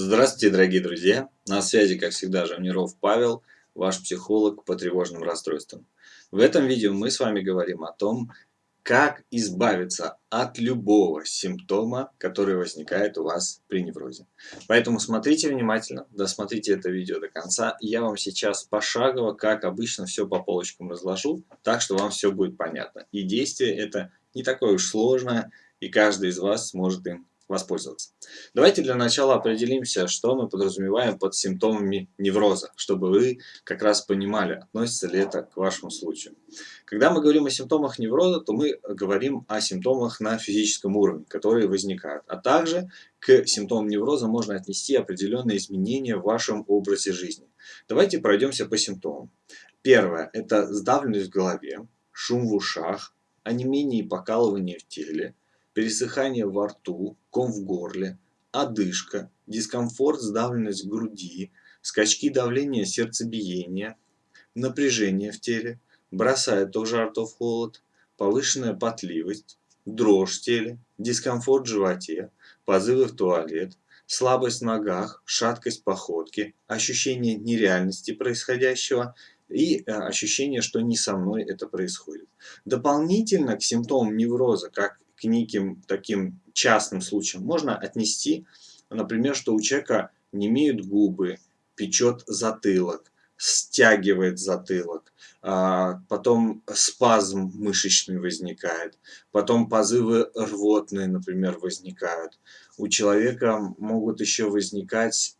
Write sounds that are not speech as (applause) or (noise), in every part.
Здравствуйте, дорогие друзья! На связи, как всегда, Жамниров Павел, ваш психолог по тревожным расстройствам. В этом видео мы с вами говорим о том, как избавиться от любого симптома, который возникает у вас при неврозе. Поэтому смотрите внимательно, досмотрите это видео до конца. Я вам сейчас пошагово, как обычно, все по полочкам разложу, так что вам все будет понятно. И действие это не такое уж сложное, и каждый из вас сможет им воспользоваться. Давайте для начала определимся, что мы подразумеваем под симптомами невроза, чтобы вы как раз понимали, относится ли это к вашему случаю. Когда мы говорим о симптомах невроза, то мы говорим о симптомах на физическом уровне, которые возникают. А также к симптомам невроза можно отнести определенные изменения в вашем образе жизни. Давайте пройдемся по симптомам. Первое – это сдавленность в голове, шум в ушах, онемение и покалывание в теле, пересыхание во рту, ком в горле, одышка, дискомфорт, сдавленность груди, скачки давления сердцебиения, напряжение в теле, бросает то в жар, то в холод, повышенная потливость, дрожь в теле, дискомфорт в животе, позывы в туалет, слабость в ногах, шаткость походки, ощущение нереальности происходящего и э, ощущение, что не со мной это происходит. Дополнительно к симптомам невроза, как к неким таким частным случаям можно отнести, например, что у человека не имеют губы, печет затылок, стягивает затылок, а, потом спазм мышечный возникает, потом позывы рвотные, например, возникают. У человека могут еще возникать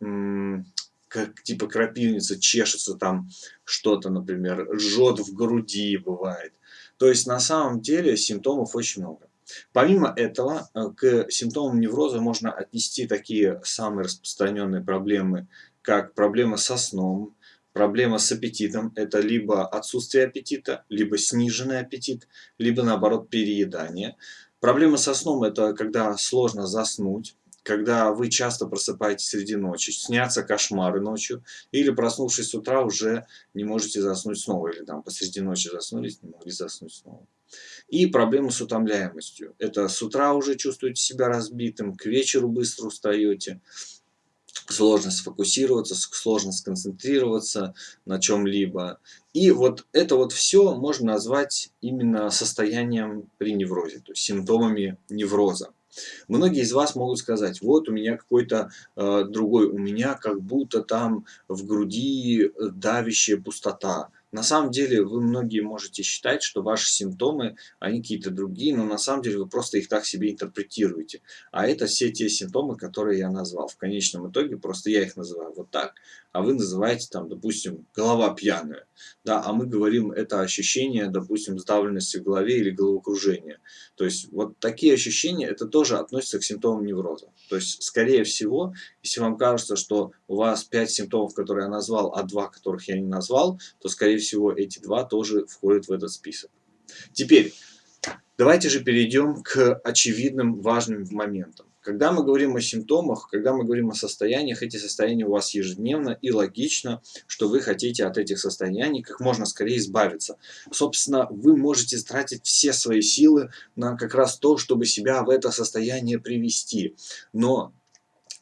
как типа крапивница, чешется там что-то, например, жжет в груди бывает. То есть на самом деле симптомов очень много. Помимо этого, э, к симптомам невроза можно отнести такие самые распространенные проблемы, как проблема со сном, проблема с аппетитом. Это либо отсутствие аппетита, либо сниженный аппетит, либо наоборот переедание. Проблема со сном – это когда сложно заснуть, когда вы часто просыпаетесь среди ночи, снятся кошмары ночью, или проснувшись с утра уже не можете заснуть снова, или там посреди ночи заснулись, не могли заснуть снова. И проблемы с утомляемостью. Это с утра уже чувствуете себя разбитым, к вечеру быстро устаете, сложно сфокусироваться, сложно сконцентрироваться на чем-либо. И вот это вот все можно назвать именно состоянием при неврозе, то есть симптомами невроза. Многие из вас могут сказать, вот у меня какой-то э, другой, у меня как будто там в груди давящая пустота, на самом деле вы многие можете считать, что ваши симптомы, они какие-то другие, но на самом деле вы просто их так себе интерпретируете. А это все те симптомы, которые я назвал. В конечном итоге просто я их называю вот так, а вы называете там, допустим, голова пьяная. Да, а мы говорим, это ощущение, допустим, сдавленности в голове или головокружения. То есть вот такие ощущения, это тоже относится к симптомам невроза. То есть, скорее всего, если вам кажется, что у вас 5 симптомов, которые я назвал, а 2, которых я не назвал, то, скорее всего, эти два тоже входят в этот список. Теперь, давайте же перейдем к очевидным важным моментам. Когда мы говорим о симптомах, когда мы говорим о состояниях, эти состояния у вас ежедневно и логично, что вы хотите от этих состояний как можно скорее избавиться. Собственно, вы можете тратить все свои силы на как раз то, чтобы себя в это состояние привести. Но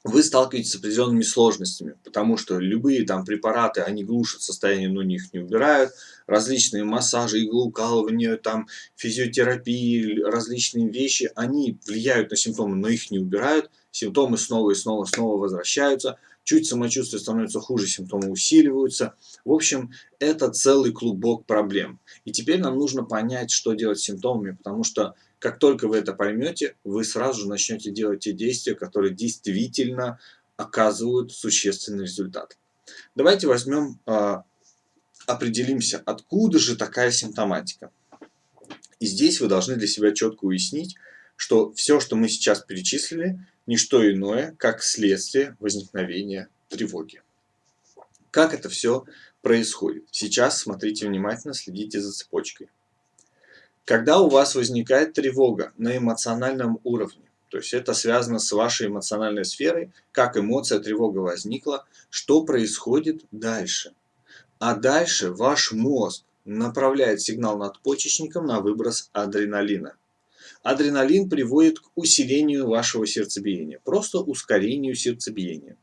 вы сталкиваетесь с определенными сложностями, потому что любые там препараты, они глушат состояние, но их не убирают. Различные массажи, иглоукалывания, там, физиотерапии, различные вещи, они влияют на симптомы, но их не убирают. Симптомы снова и снова, снова возвращаются. Чуть самочувствие становится хуже, симптомы усиливаются. В общем, это целый клубок проблем. И теперь нам нужно понять, что делать с симптомами, потому что как только вы это поймете, вы сразу же начнете делать те действия, которые действительно оказывают существенный результат. Давайте возьмем, а, определимся, откуда же такая симптоматика. И здесь вы должны для себя четко уяснить, что все, что мы сейчас перечислили, не что иное, как следствие возникновения тревоги. Как это все происходит? Сейчас смотрите внимательно, следите за цепочкой. Когда у вас возникает тревога на эмоциональном уровне, то есть это связано с вашей эмоциональной сферой, как эмоция, тревога возникла, что происходит дальше. А дальше ваш мозг направляет сигнал надпочечникам на выброс адреналина. Адреналин приводит к усилению вашего сердцебиения, просто ускорению сердцебиения.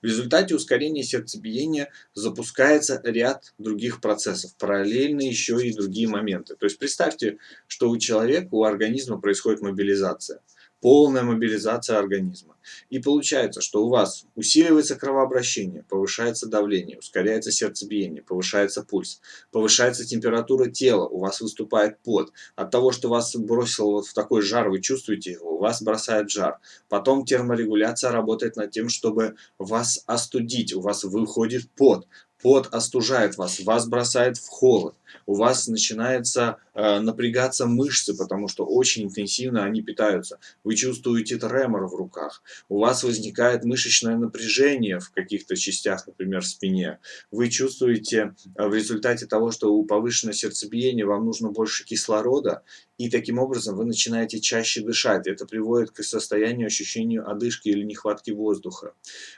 В результате ускорения сердцебиения запускается ряд других процессов, параллельно еще и другие моменты. То есть представьте, что у человека, у организма происходит мобилизация полная мобилизация организма. И получается, что у вас усиливается кровообращение, повышается давление, ускоряется сердцебиение, повышается пульс, повышается температура тела, у вас выступает пот. От того, что вас бросило вот в такой жар, вы чувствуете его, у вас бросает жар. Потом терморегуляция работает над тем, чтобы вас остудить, у вас выходит пот. Пот остужает вас, вас бросает в холод у вас начинается напрягаться мышцы, потому что очень интенсивно они питаются. Вы чувствуете тремор в руках. У вас возникает мышечное напряжение в каких-то частях, например, в спине. Вы чувствуете э, в результате того, что у повышенного сердцебиения вам нужно больше кислорода, и таким образом вы начинаете чаще дышать. Это приводит к состоянию ощущению одышки или нехватки воздуха.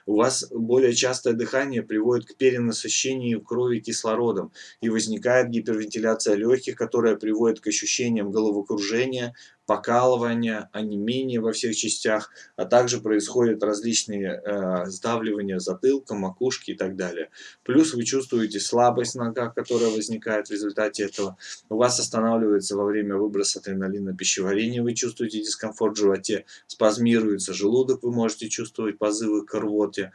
У вас более частое дыхание приводит к перенасыщению крови кислородом, и возникает гипервентиляция легких, которая приводит к ощущениям головокружения, покалывания, онемения во всех частях, а также происходят различные э, сдавливания затылка, макушки и так далее. Плюс вы чувствуете слабость нога, которая возникает в результате этого. У вас останавливается во время выброса адреналина пищеварение, вы чувствуете дискомфорт в животе, спазмируется желудок, вы можете чувствовать позывы к рвоте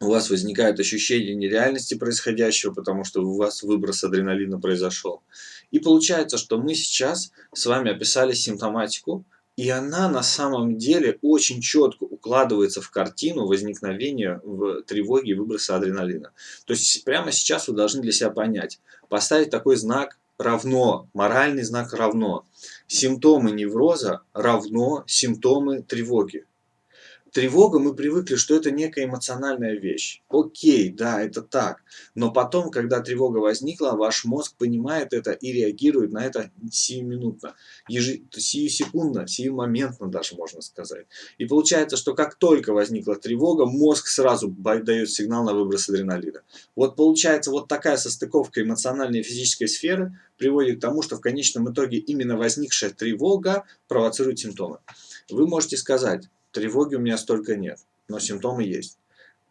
у вас возникает ощущение нереальности происходящего, потому что у вас выброс адреналина произошел. И получается, что мы сейчас с вами описали симптоматику, и она на самом деле очень четко укладывается в картину возникновения в тревоге и выброса адреналина. То есть прямо сейчас вы должны для себя понять, поставить такой знак равно, моральный знак равно. Симптомы невроза равно симптомы тревоги. Тревога, мы привыкли, что это некая эмоциональная вещь. Окей, да, это так. Но потом, когда тревога возникла, ваш мозг понимает это и реагирует на это сиюминутно, ежи, сиюсекундно, сиюмоментно даже можно сказать. И получается, что как только возникла тревога, мозг сразу дает сигнал на выброс адреналина. Вот получается, вот такая состыковка эмоциональной и физической сферы приводит к тому, что в конечном итоге именно возникшая тревога провоцирует симптомы. Вы можете сказать, Тревоги у меня столько нет, но симптомы есть.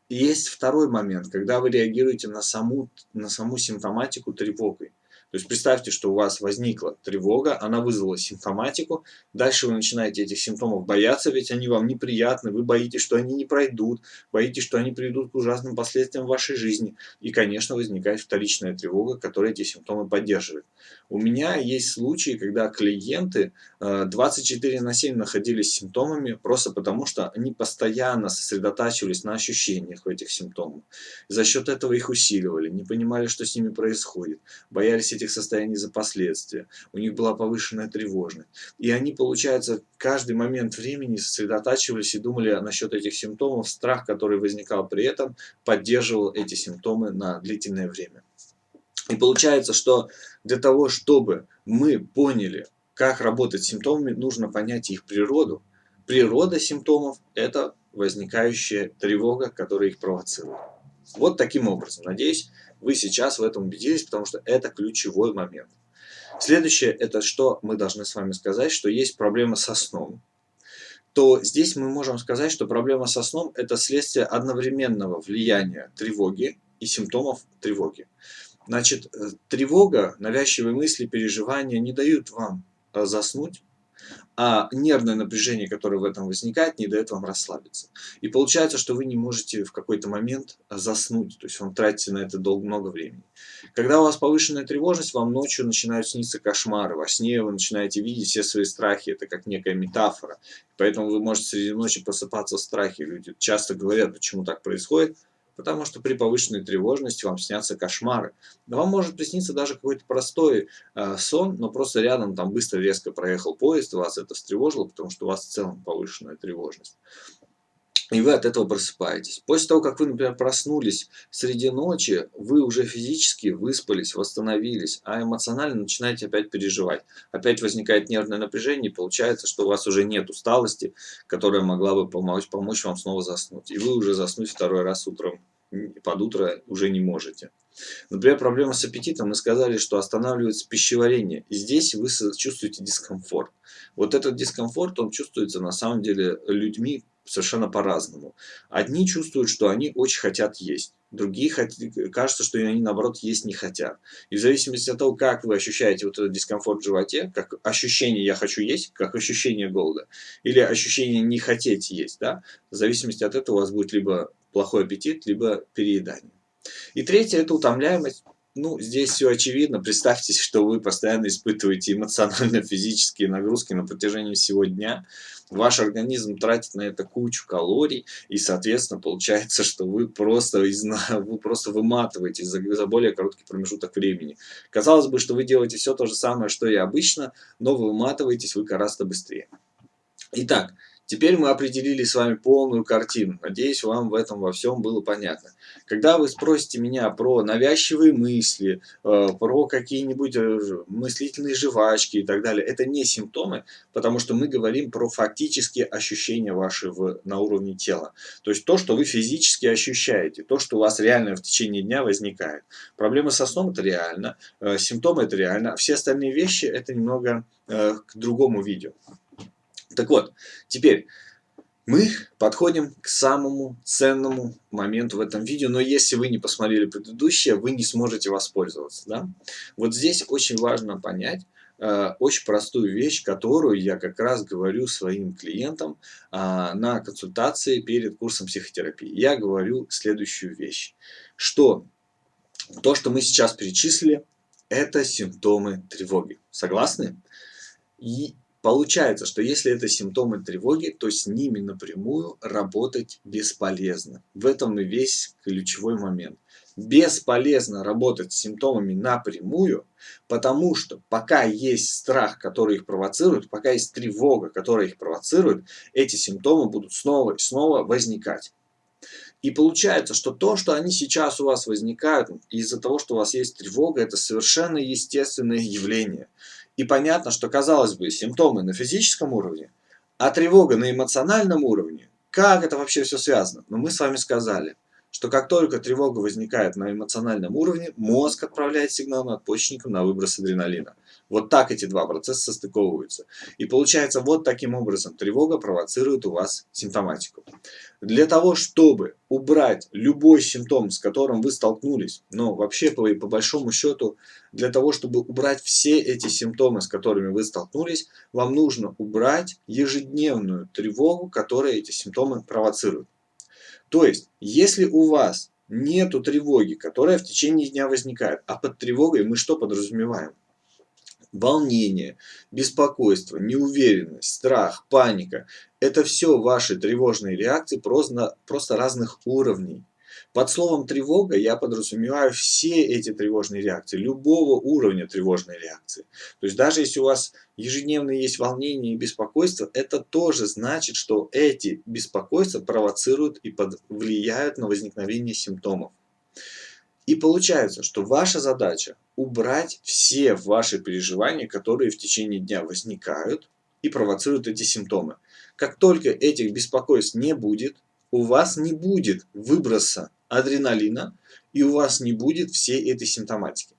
И есть второй момент, когда вы реагируете на саму, на саму симптоматику тревогой. То есть представьте, что у вас возникла тревога, она вызвала симптоматику, дальше вы начинаете этих симптомов бояться, ведь они вам неприятны, вы боитесь, что они не пройдут, боитесь, что они приведут к ужасным последствиям в вашей жизни. И, конечно, возникает вторичная тревога, которая эти симптомы поддерживает. У меня есть случаи, когда клиенты 24 э, на 7 находились с симптомами просто потому, что они постоянно сосредотачивались на ощущениях этих симптомов. За счет этого их усиливали, не понимали, что с ними происходит, боялись этих этих состояний за последствия. У них была повышенная тревожность. И они, получается, каждый момент времени сосредотачивались и думали насчет этих симптомов. Страх, который возникал при этом, поддерживал эти симптомы на длительное время. И получается, что для того, чтобы мы поняли, как работать с симптомами, нужно понять их природу. Природа симптомов – это возникающая тревога, которая их провоцирует. Вот таким образом. Надеюсь, вы сейчас в этом убедились, потому что это ключевой момент. Следующее, это что мы должны с вами сказать, что есть проблема со сном. То здесь мы можем сказать, что проблема со сном – это следствие одновременного влияния тревоги и симптомов тревоги. Значит, э, тревога, навязчивые мысли, переживания не дают вам э, заснуть, а нервное напряжение, которое в этом возникает, не дает вам расслабиться. И получается, что вы не можете в какой-то момент заснуть, то есть вам тратите на это долго, много времени. Когда у вас повышенная тревожность, вам ночью начинают сниться кошмары, во сне вы начинаете видеть все свои страхи, это как некая метафора. Поэтому вы можете среди ночи просыпаться в страхе. Люди часто говорят, почему так происходит, потому что при повышенной тревожности вам снятся кошмары. Вам может присниться даже какой-то простой э, сон, но просто рядом там быстро резко проехал поезд, вас это встревожило, потому что у вас в целом повышенная тревожность и вы от этого просыпаетесь. После того, как вы, например, проснулись среди ночи, вы уже физически выспались, восстановились, а эмоционально начинаете опять переживать. Опять возникает нервное напряжение, и получается, что у вас уже нет усталости, которая могла бы помочь, помочь вам снова заснуть. И вы уже заснуть второй раз утром, под утро уже не можете. Например, проблема с аппетитом. Мы сказали, что останавливается пищеварение. И здесь вы чувствуете дискомфорт. Вот этот дискомфорт, он чувствуется на самом деле людьми совершенно по-разному. Одни чувствуют, что они очень хотят есть. Другие кажется, что они наоборот есть не хотят. И в зависимости от того, как вы ощущаете вот этот дискомфорт в животе, как ощущение «я хочу есть», как ощущение голода, или ощущение «не хотеть есть», да, в зависимости от этого у вас будет либо плохой аппетит, либо переедание. И третье – это утомляемость. Ну, здесь все очевидно. Представьте, что вы постоянно испытываете эмоционально-физические (laughs) нагрузки на протяжении всего дня. Ваш организм тратит на это кучу калорий, и, соответственно, получается, что вы просто, (laughs) вы просто выматываетесь за, за более короткий промежуток времени. Казалось бы, что вы делаете все то же самое, что и обычно, но вы выматываетесь вы гораздо быстрее. Итак, Теперь мы определили с вами полную картину. Надеюсь, вам в этом во всем было понятно. Когда вы спросите меня про навязчивые мысли, э, про какие-нибудь э, мыслительные жвачки и так далее, это не симптомы, потому что мы говорим про фактические ощущения ваши в, на уровне тела. То есть то, что вы физически ощущаете, то, что у вас реально в течение дня возникает. Проблемы со сном это реально, э, симптомы это реально, а все остальные вещи это немного к другому видео. Так вот, теперь мы подходим к самому ценному моменту в этом видео, но если вы не посмотрели предыдущее, вы не сможете воспользоваться. Да? Вот здесь очень важно понять, э, очень простую вещь, которую я как раз говорю своим клиентам э, на консультации перед курсом психотерапии. Я говорю следующую вещь, что то, что мы сейчас перечислили, это симптомы тревоги. Согласны? И Получается, что если это симптомы тревоги, то с ними напрямую работать бесполезно. В этом и весь ключевой момент. Бесполезно работать с симптомами напрямую, потому что пока есть страх, который их провоцирует, пока есть тревога, которая их провоцирует, эти симптомы будут снова и снова возникать. И получается, что то, что они сейчас у вас возникают из-за того, что у вас есть тревога, это совершенно естественное явление. И понятно, что, казалось бы, симптомы на физическом уровне, а тревога на эмоциональном уровне, как это вообще все связано? Но мы с вами сказали, что как только тревога возникает на эмоциональном уровне, мозг отправляет сигнал надпочечникам на выброс адреналина. Вот так эти два процесса состыковываются. И получается, вот таким образом тревога провоцирует у вас симптоматику. Для того, чтобы убрать любой симптом, с которым вы столкнулись, но вообще по, по большому счету, для того, чтобы убрать все эти симптомы, с которыми вы столкнулись, вам нужно убрать ежедневную тревогу, которая эти симптомы провоцирует. То есть, если у вас нету тревоги, которая в течение дня возникает, а под тревогой мы что подразумеваем? Волнение, беспокойство, неуверенность, страх, паника – это все ваши тревожные реакции просто, просто разных уровней. Под словом тревога я подразумеваю все эти тревожные реакции, любого уровня тревожной реакции. То есть даже если у вас ежедневно есть волнение и беспокойство, это тоже значит, что эти беспокойства провоцируют и под, влияют на возникновение симптомов. И получается, что ваша задача убрать все ваши переживания, которые в течение дня возникают и провоцируют эти симптомы. Как только этих беспокойств не будет, у вас не будет выброса адреналина и у вас не будет всей этой симптоматики.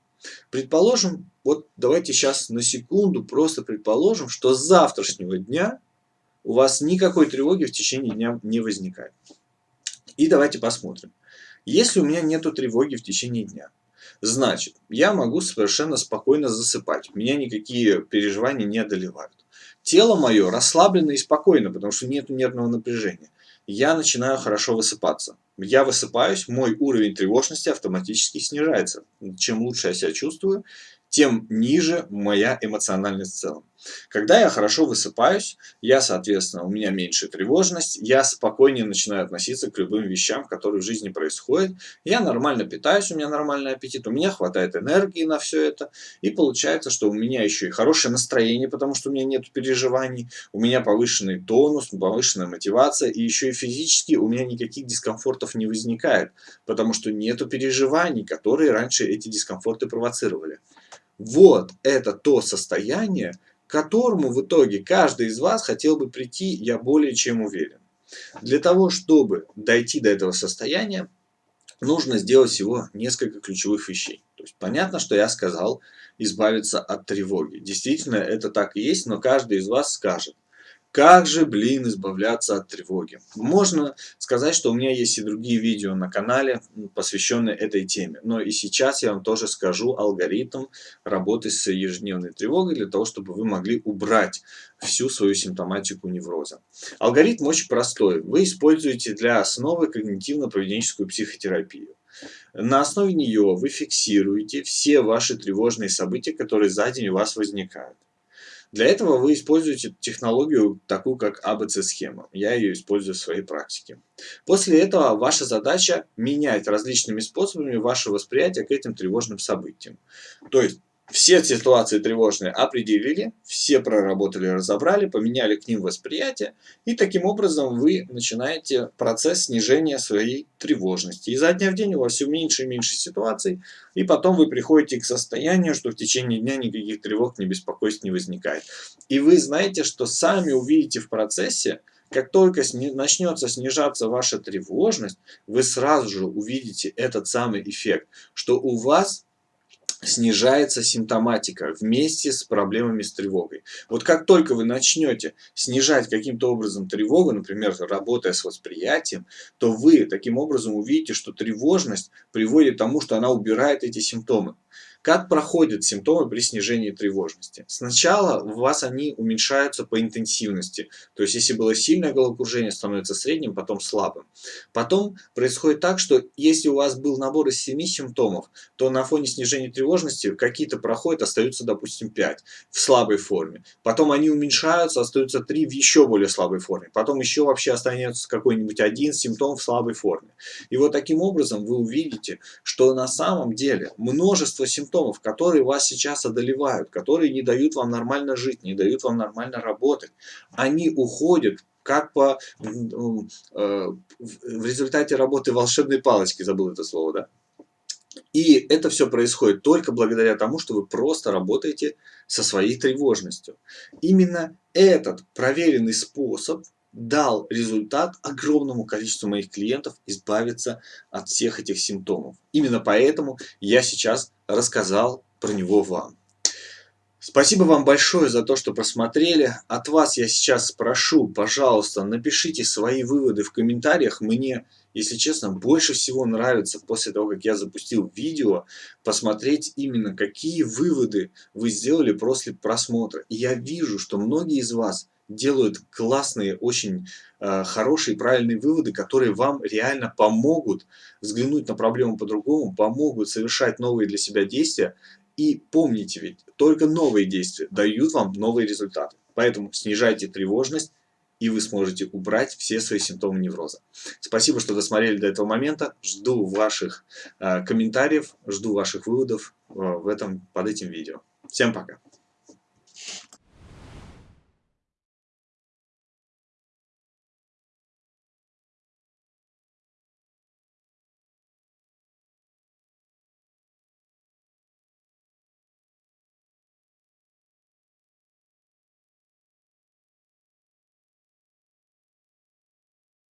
Предположим, вот давайте сейчас на секунду просто предположим, что с завтрашнего дня у вас никакой тревоги в течение дня не возникает. И давайте посмотрим. Если у меня нет тревоги в течение дня, значит, я могу совершенно спокойно засыпать. Меня никакие переживания не одолевают. Тело мое расслаблено и спокойно, потому что нет нервного напряжения. Я начинаю хорошо высыпаться. Я высыпаюсь, мой уровень тревожности автоматически снижается. Чем лучше я себя чувствую, тем ниже моя эмоциональность в целом. Когда я хорошо высыпаюсь, я, соответственно, у меня меньше тревожность, я спокойнее начинаю относиться к любым вещам, которые в жизни происходят. Я нормально питаюсь, у меня нормальный аппетит, у меня хватает энергии на все это. И получается, что у меня еще и хорошее настроение, потому что у меня нет переживаний, у меня повышенный тонус, повышенная мотивация, и еще и физически у меня никаких дискомфортов не возникает, потому что нету переживаний, которые раньше эти дискомфорты провоцировали. Вот это то состояние, которому в итоге каждый из вас хотел бы прийти, я более чем уверен. Для того, чтобы дойти до этого состояния, нужно сделать всего несколько ключевых вещей. То есть понятно, что я сказал избавиться от тревоги. Действительно, это так и есть, но каждый из вас скажет, Как же, блин, избавляться от тревоги? Можно сказать, что у меня есть и другие видео на канале, посвященные этой теме. Но и сейчас я вам тоже скажу алгоритм работы с ежедневной тревогой, для того, чтобы вы могли убрать всю свою симптоматику невроза. Алгоритм очень простой. Вы используете для основы когнитивно-поведенческую психотерапию. На основе нее вы фиксируете все ваши тревожные события, которые за день у вас возникают. Для этого вы используете технологию, такую как АБЦ-схема. Я ее использую в своей практике. После этого ваша задача менять различными способами ваше восприятие к этим тревожным событиям. То есть все ситуации тревожные определили, все проработали, разобрали, поменяли к ним восприятие, и таким образом вы начинаете процесс снижения своей тревожности. Изо дня в день у вас все меньше и меньше ситуаций, и потом вы приходите к состоянию, что в течение дня никаких тревог, ни беспокойств не возникает. И вы знаете, что сами увидите в процессе, как только начнется снижаться ваша тревожность, вы сразу же увидите этот самый эффект, что у вас снижается симптоматика вместе с проблемами с тревогой. Вот как только вы начнете снижать каким-то образом тревогу, например, работая с восприятием, то вы таким образом увидите, что тревожность приводит к тому, что она убирает эти симптомы. Как проходят симптомы при снижении тревожности? Сначала у вас они уменьшаются по интенсивности. То есть, если было сильное головокружение, становится средним, потом слабым. Потом происходит так, что если у вас был набор из 7 симптомов, то на фоне снижения тревожности какие-то проходят, остаются, допустим, 5 в слабой форме. Потом они уменьшаются, остаются 3 в еще более слабой форме. Потом еще вообще останется какой-нибудь один симптом в слабой форме. И вот таким образом вы увидите, что на самом деле множество симптомов симптомов, которые вас сейчас одолевают, которые не дают вам нормально жить, не дают вам нормально работать, они уходят как по, э, в результате работы волшебной палочки, забыл это слово, да? И это все происходит только благодаря тому, что вы просто работаете со своей тревожностью. Именно этот проверенный способ дал результат огромному количеству моих клиентов избавиться от всех этих симптомов. Именно поэтому я сейчас рассказал про него вам. Спасибо вам большое за то, что посмотрели. От вас я сейчас спрошу, пожалуйста, напишите свои выводы в комментариях. Мне, если честно, больше всего нравится после того, как я запустил видео, посмотреть именно, какие выводы вы сделали после просмотра. И я вижу, что многие из вас делают классные, очень э, хорошие, правильные выводы, которые вам реально помогут взглянуть на проблему по-другому, помогут совершать новые для себя действия. И помните ведь, только новые действия дают вам новые результаты. Поэтому снижайте тревожность, и вы сможете убрать все свои симптомы невроза. Спасибо, что досмотрели до этого момента. Жду ваших э, комментариев, жду ваших выводов э, в этом, под этим видео. Всем пока!